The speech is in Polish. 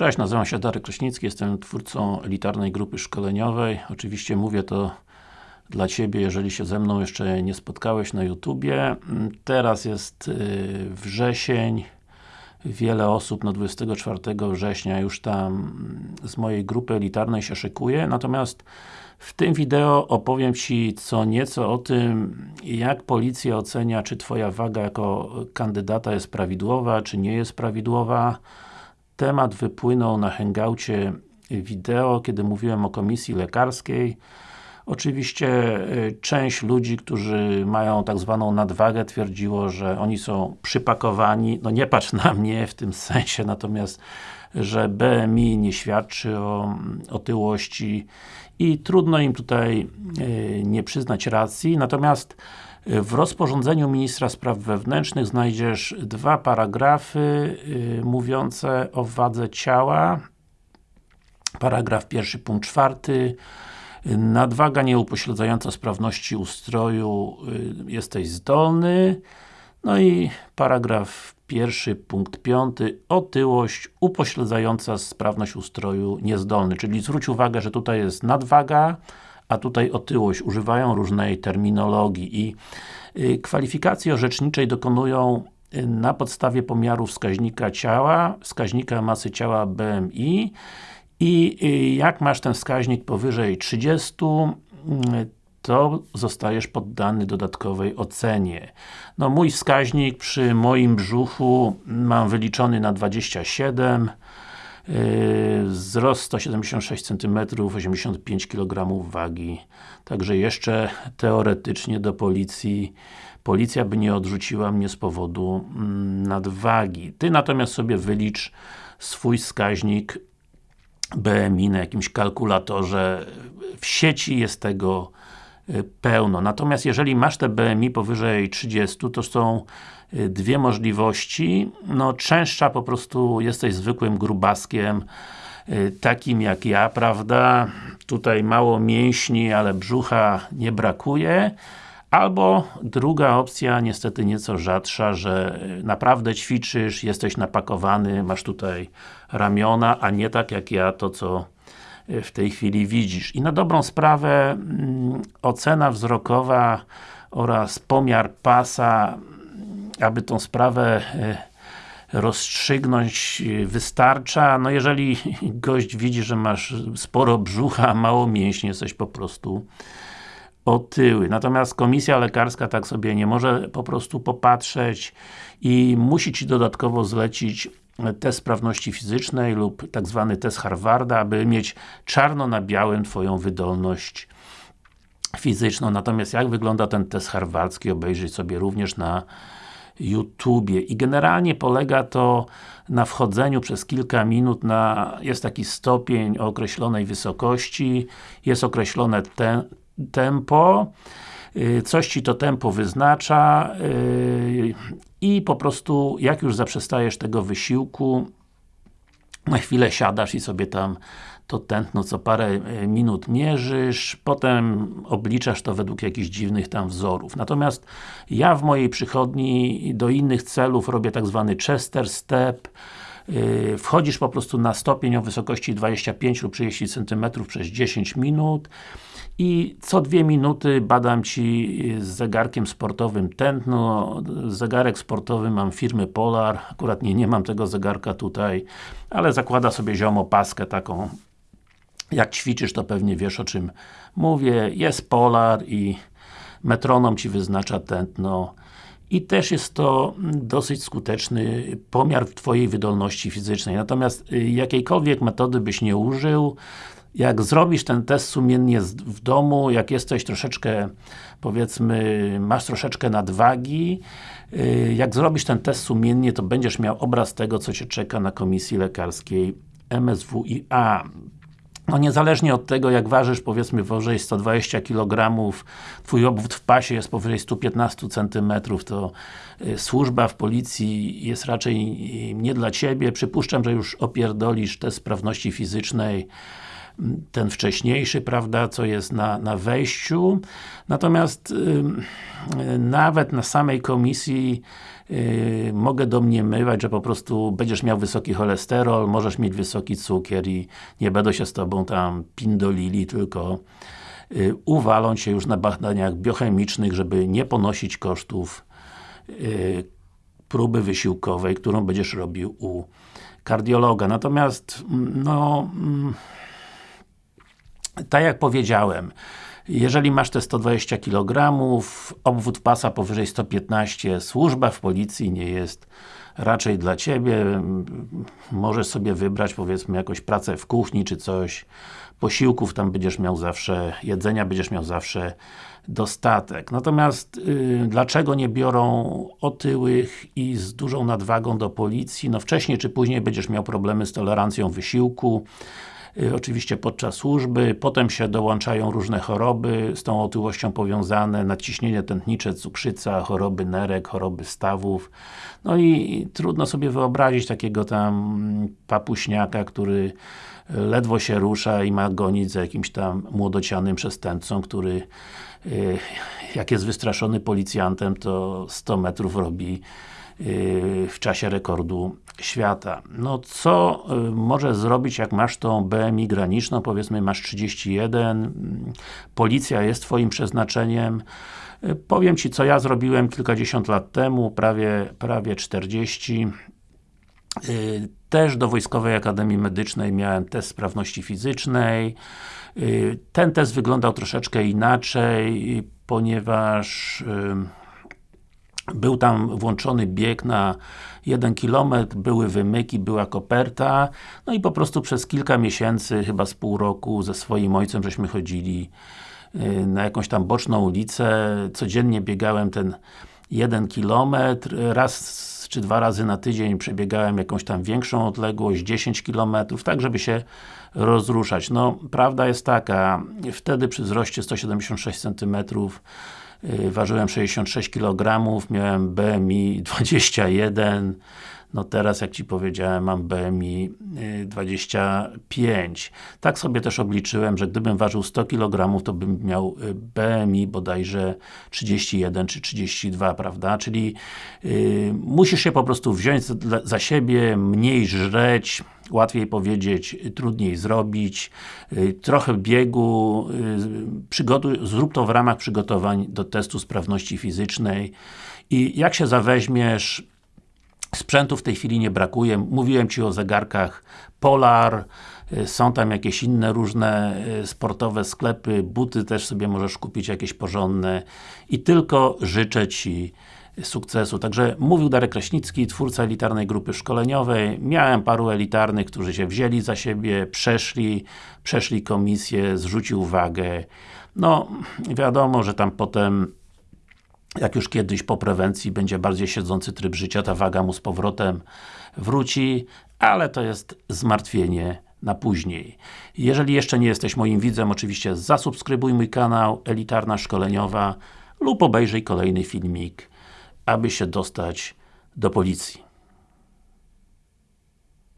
Cześć, nazywam się Darek Kraśnicki, jestem twórcą elitarnej grupy szkoleniowej. Oczywiście mówię to dla Ciebie, jeżeli się ze mną jeszcze nie spotkałeś na YouTubie. Teraz jest y, wrzesień. Wiele osób na 24 września już tam z mojej grupy elitarnej się szykuje, natomiast w tym wideo opowiem Ci co nieco o tym, jak policja ocenia, czy Twoja waga jako kandydata jest prawidłowa, czy nie jest prawidłowa. Temat wypłynął na hangoucie wideo, kiedy mówiłem o komisji lekarskiej. Oczywiście y, część ludzi, którzy mają tak zwaną nadwagę twierdziło, że oni są przypakowani, no nie patrz na mnie w tym sensie, natomiast że BMI nie świadczy o otyłości i trudno im tutaj y, nie przyznać racji, natomiast w rozporządzeniu Ministra Spraw Wewnętrznych znajdziesz dwa paragrafy mówiące o wadze ciała. Paragraf pierwszy, punkt czwarty. Nadwaga nieupośledzająca sprawności ustroju y, jesteś zdolny. No i paragraf pierwszy, punkt piąty. Otyłość upośledzająca sprawność ustroju niezdolny, czyli zwróć uwagę, że tutaj jest nadwaga a tutaj otyłość, używają różnej terminologii i y, kwalifikacji orzeczniczej dokonują y, na podstawie pomiaru wskaźnika ciała, wskaźnika masy ciała BMI i y, jak masz ten wskaźnik powyżej 30 mm, to zostajesz poddany dodatkowej ocenie. No mój wskaźnik przy moim brzuchu mam wyliczony na 27 yy, wzrost 176 cm, 85 kg wagi. Także jeszcze teoretycznie do policji policja by nie odrzuciła mnie z powodu mm, nadwagi. Ty natomiast sobie wylicz swój wskaźnik BMI na jakimś kalkulatorze, w sieci jest tego y, pełno. Natomiast jeżeli masz te BMI powyżej 30, to są y, dwie możliwości. No, częstsza po prostu jesteś zwykłym grubaskiem, y, takim jak ja, prawda? Tutaj mało mięśni, ale brzucha nie brakuje. Albo druga opcja, niestety nieco rzadsza, że naprawdę ćwiczysz, jesteś napakowany, masz tutaj ramiona, a nie tak jak ja, to co w tej chwili widzisz. I na dobrą sprawę mm, ocena wzrokowa oraz pomiar pasa, aby tą sprawę e, rozstrzygnąć e, wystarcza. No jeżeli gość widzi, że masz sporo brzucha, mało mięśni, jesteś po prostu otyły. Natomiast komisja lekarska tak sobie nie może po prostu popatrzeć i musi Ci dodatkowo zlecić test sprawności fizycznej lub tak zwany test Harvarda, aby mieć czarno na białym Twoją wydolność fizyczną. Natomiast jak wygląda ten test harwardzki, obejrzyj sobie również na YouTubie. I generalnie polega to na wchodzeniu przez kilka minut na, jest taki stopień o określonej wysokości, jest określone te, tempo, y, coś Ci to tempo wyznacza y, i po prostu jak już zaprzestajesz tego wysiłku na chwilę siadasz i sobie tam to tętno co parę y, minut mierzysz, potem obliczasz to według jakichś dziwnych tam wzorów. Natomiast ja w mojej przychodni do innych celów robię tak zwany Chester Step, wchodzisz po prostu na stopień o wysokości 25 lub 30 cm przez 10 minut i co dwie minuty badam Ci z zegarkiem sportowym tętno. Zegarek sportowy mam firmy Polar, akurat nie, nie mam tego zegarka tutaj, ale zakłada sobie ziomo paskę taką jak ćwiczysz, to pewnie wiesz o czym mówię. Jest Polar i metronom Ci wyznacza tętno i też jest to dosyć skuteczny pomiar Twojej wydolności fizycznej. Natomiast y, jakiejkolwiek metody byś nie użył, jak zrobisz ten test sumiennie w domu, jak jesteś troszeczkę, powiedzmy, masz troszeczkę nadwagi, y, jak zrobisz ten test sumiennie, to będziesz miał obraz tego, co Cię czeka na komisji lekarskiej MSWiA. No niezależnie od tego, jak ważysz, powiedzmy powyżej 120 kg, Twój obwód w pasie jest powyżej 115 cm, to y, służba w policji jest raczej nie dla Ciebie. Przypuszczam, że już opierdolisz test sprawności fizycznej, ten wcześniejszy, prawda, co jest na, na wejściu. Natomiast yy, nawet na samej komisji yy, mogę domniemywać, że po prostu będziesz miał wysoki cholesterol, możesz mieć wysoki cukier i nie będą się z Tobą tam pindolili, tylko yy, uwalą już na badaniach biochemicznych, żeby nie ponosić kosztów yy, próby wysiłkowej, którą będziesz robił u kardiologa. Natomiast, no tak jak powiedziałem, jeżeli masz te 120 kg, obwód pasa powyżej 115, służba w policji nie jest raczej dla Ciebie. Możesz sobie wybrać powiedzmy jakąś pracę w kuchni czy coś. Posiłków tam będziesz miał zawsze, jedzenia będziesz miał zawsze dostatek. Natomiast yy, dlaczego nie biorą otyłych i z dużą nadwagą do policji? No wcześniej czy później będziesz miał problemy z tolerancją wysiłku oczywiście podczas służby, potem się dołączają różne choroby z tą otyłością powiązane, nadciśnienie tętnicze, cukrzyca, choroby nerek, choroby stawów. No i trudno sobie wyobrazić takiego tam papuśniaka, który ledwo się rusza i ma gonić za jakimś tam młodocianym przestępcą, który y, jak jest wystraszony policjantem, to 100 metrów robi y, w czasie rekordu świata. No co y, możesz zrobić, jak masz tą BMI graniczną, powiedzmy masz 31, policja jest Twoim przeznaczeniem, y, powiem Ci, co ja zrobiłem kilkadziesiąt lat temu, prawie, prawie 40 y, też do Wojskowej Akademii Medycznej miałem test sprawności fizycznej. Ten test wyglądał troszeczkę inaczej, ponieważ był tam włączony bieg na 1 km, były wymyki, była koperta, no i po prostu przez kilka miesięcy, chyba z pół roku, ze swoim ojcem żeśmy chodzili y, na jakąś tam boczną ulicę, codziennie biegałem ten 1 km, raz czy dwa razy na tydzień przebiegałem jakąś tam większą odległość, 10 km, tak żeby się rozruszać. No, prawda jest taka, wtedy przy wzroście 176 cm ważyłem 66 kg, miałem BMI 21 no teraz, jak Ci powiedziałem, mam BMI 25. Tak sobie też obliczyłem, że gdybym ważył 100 kg, to bym miał y, BMI bodajże 31 czy 32, prawda? Czyli yy, musisz się po prostu wziąć za, siebie, mniej żreć, łatwiej powiedzieć, trudniej zrobić, yy, trochę biegu, przygotuj, zrób to w ramach przygotowań do testu sprawności fizycznej i jak się zaweźmiesz Sprzętu w tej chwili nie brakuje. Mówiłem Ci o zegarkach Polar, y, są tam jakieś inne różne y, sportowe sklepy, buty też sobie możesz kupić jakieś porządne i tylko życzę Ci sukcesu. Także mówił Darek Kraśnicki, twórca elitarnej grupy szkoleniowej. Miałem paru elitarnych, którzy się wzięli za siebie, przeszli, przeszli komisję, zrzucił wagę. No, wiadomo, że tam potem jak już kiedyś po prewencji będzie bardziej siedzący tryb życia, ta waga mu z powrotem wróci, ale to jest zmartwienie na później. Jeżeli jeszcze nie jesteś moim widzem, oczywiście zasubskrybuj mój kanał Elitarna Szkoleniowa lub obejrzyj kolejny filmik, aby się dostać do policji.